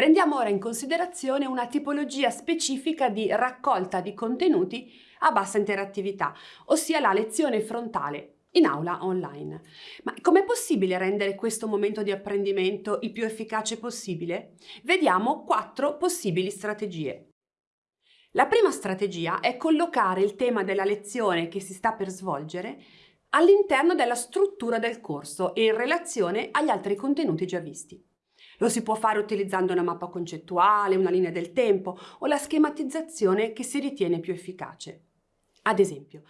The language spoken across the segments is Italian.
Prendiamo ora in considerazione una tipologia specifica di raccolta di contenuti a bassa interattività, ossia la lezione frontale in aula online. Ma com'è possibile rendere questo momento di apprendimento il più efficace possibile? Vediamo quattro possibili strategie. La prima strategia è collocare il tema della lezione che si sta per svolgere all'interno della struttura del corso e in relazione agli altri contenuti già visti. Lo si può fare utilizzando una mappa concettuale, una linea del tempo o la schematizzazione che si ritiene più efficace. Ad esempio,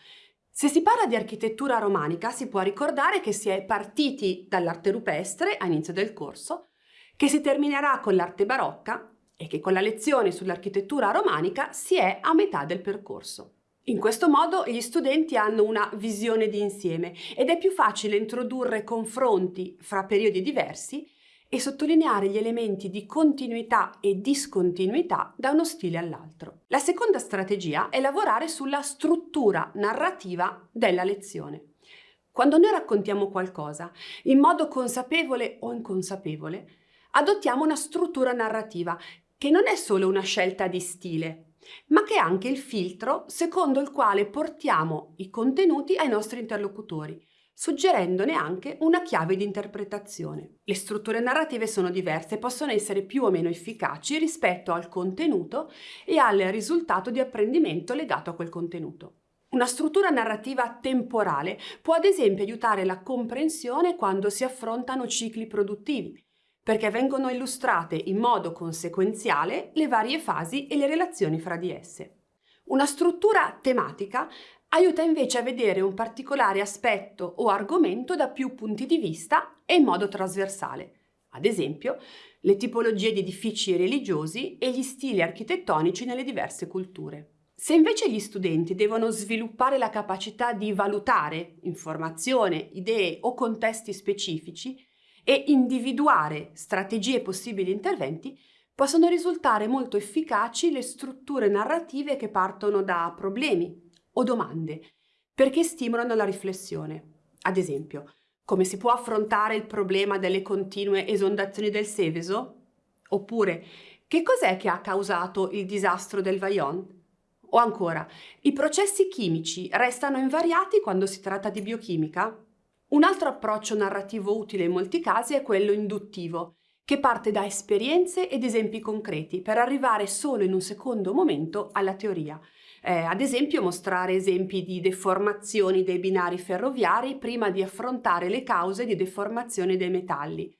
se si parla di architettura romanica si può ricordare che si è partiti dall'arte rupestre a inizio del corso, che si terminerà con l'arte barocca e che con la lezione sull'architettura romanica si è a metà del percorso. In questo modo gli studenti hanno una visione di insieme ed è più facile introdurre confronti fra periodi diversi e sottolineare gli elementi di continuità e discontinuità da uno stile all'altro. La seconda strategia è lavorare sulla struttura narrativa della lezione. Quando noi raccontiamo qualcosa, in modo consapevole o inconsapevole, adottiamo una struttura narrativa che non è solo una scelta di stile, ma che è anche il filtro secondo il quale portiamo i contenuti ai nostri interlocutori, suggerendone anche una chiave di interpretazione. Le strutture narrative sono diverse e possono essere più o meno efficaci rispetto al contenuto e al risultato di apprendimento legato a quel contenuto. Una struttura narrativa temporale può ad esempio aiutare la comprensione quando si affrontano cicli produttivi, perché vengono illustrate in modo conseguenziale le varie fasi e le relazioni fra di esse. Una struttura tematica aiuta invece a vedere un particolare aspetto o argomento da più punti di vista e in modo trasversale. Ad esempio, le tipologie di edifici religiosi e gli stili architettonici nelle diverse culture. Se invece gli studenti devono sviluppare la capacità di valutare informazione, idee o contesti specifici, e individuare strategie e possibili interventi, possono risultare molto efficaci le strutture narrative che partono da problemi o domande, perché stimolano la riflessione. Ad esempio, come si può affrontare il problema delle continue esondazioni del Seveso? Oppure, che cos'è che ha causato il disastro del Vajont? O ancora, i processi chimici restano invariati quando si tratta di biochimica? Un altro approccio narrativo utile in molti casi è quello induttivo, che parte da esperienze ed esempi concreti per arrivare solo in un secondo momento alla teoria. Eh, ad esempio mostrare esempi di deformazioni dei binari ferroviari prima di affrontare le cause di deformazione dei metalli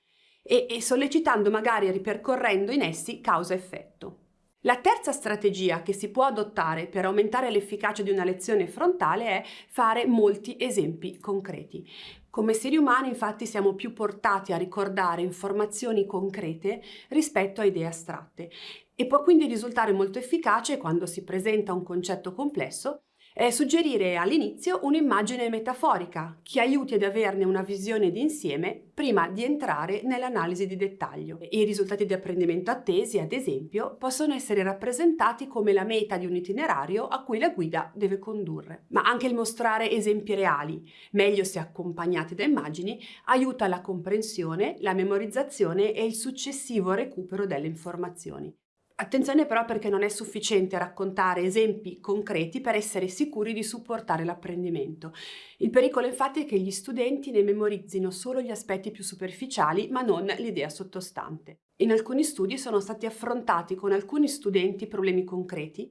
e, e sollecitando magari ripercorrendo in essi causa-effetto. La terza strategia che si può adottare per aumentare l'efficacia di una lezione frontale è fare molti esempi concreti. Come esseri umani infatti siamo più portati a ricordare informazioni concrete rispetto a idee astratte. E può quindi risultare molto efficace quando si presenta un concetto complesso è suggerire all'inizio un'immagine metaforica che aiuti ad averne una visione d'insieme prima di entrare nell'analisi di dettaglio. I risultati di apprendimento attesi, ad esempio, possono essere rappresentati come la meta di un itinerario a cui la guida deve condurre. Ma anche il mostrare esempi reali, meglio se accompagnati da immagini, aiuta la comprensione, la memorizzazione e il successivo recupero delle informazioni. Attenzione però perché non è sufficiente raccontare esempi concreti per essere sicuri di supportare l'apprendimento. Il pericolo infatti è che gli studenti ne memorizzino solo gli aspetti più superficiali ma non l'idea sottostante. In alcuni studi sono stati affrontati con alcuni studenti problemi concreti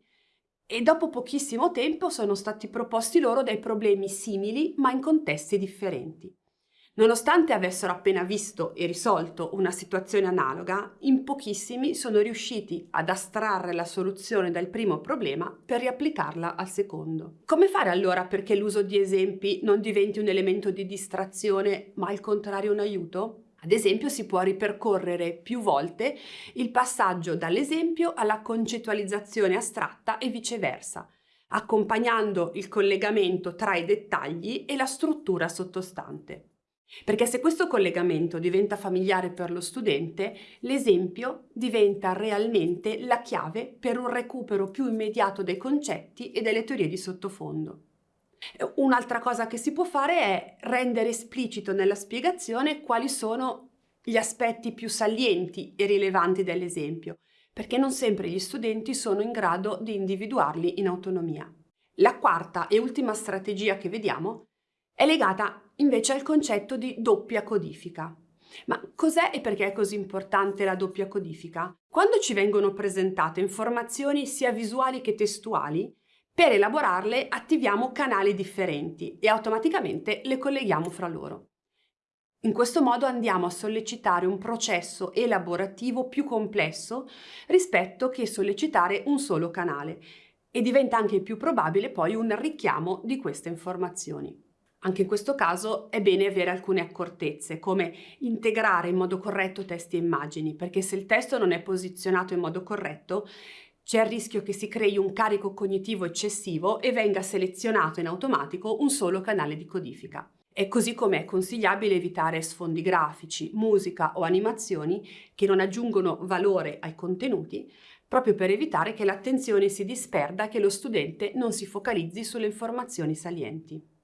e dopo pochissimo tempo sono stati proposti loro dei problemi simili ma in contesti differenti. Nonostante avessero appena visto e risolto una situazione analoga, in pochissimi sono riusciti ad astrarre la soluzione dal primo problema per riapplicarla al secondo. Come fare allora perché l'uso di esempi non diventi un elemento di distrazione ma al contrario un aiuto? Ad esempio si può ripercorrere più volte il passaggio dall'esempio alla concettualizzazione astratta e viceversa, accompagnando il collegamento tra i dettagli e la struttura sottostante. Perché se questo collegamento diventa familiare per lo studente, l'esempio diventa realmente la chiave per un recupero più immediato dei concetti e delle teorie di sottofondo. Un'altra cosa che si può fare è rendere esplicito nella spiegazione quali sono gli aspetti più salienti e rilevanti dell'esempio, perché non sempre gli studenti sono in grado di individuarli in autonomia. La quarta e ultima strategia che vediamo è legata invece al concetto di doppia codifica. Ma cos'è e perché è così importante la doppia codifica? Quando ci vengono presentate informazioni sia visuali che testuali, per elaborarle attiviamo canali differenti e automaticamente le colleghiamo fra loro. In questo modo andiamo a sollecitare un processo elaborativo più complesso rispetto che sollecitare un solo canale e diventa anche più probabile poi un richiamo di queste informazioni. Anche in questo caso è bene avere alcune accortezze, come integrare in modo corretto testi e immagini, perché se il testo non è posizionato in modo corretto, c'è il rischio che si crei un carico cognitivo eccessivo e venga selezionato in automatico un solo canale di codifica. E così come è consigliabile evitare sfondi grafici, musica o animazioni che non aggiungono valore ai contenuti, proprio per evitare che l'attenzione si disperda e che lo studente non si focalizzi sulle informazioni salienti.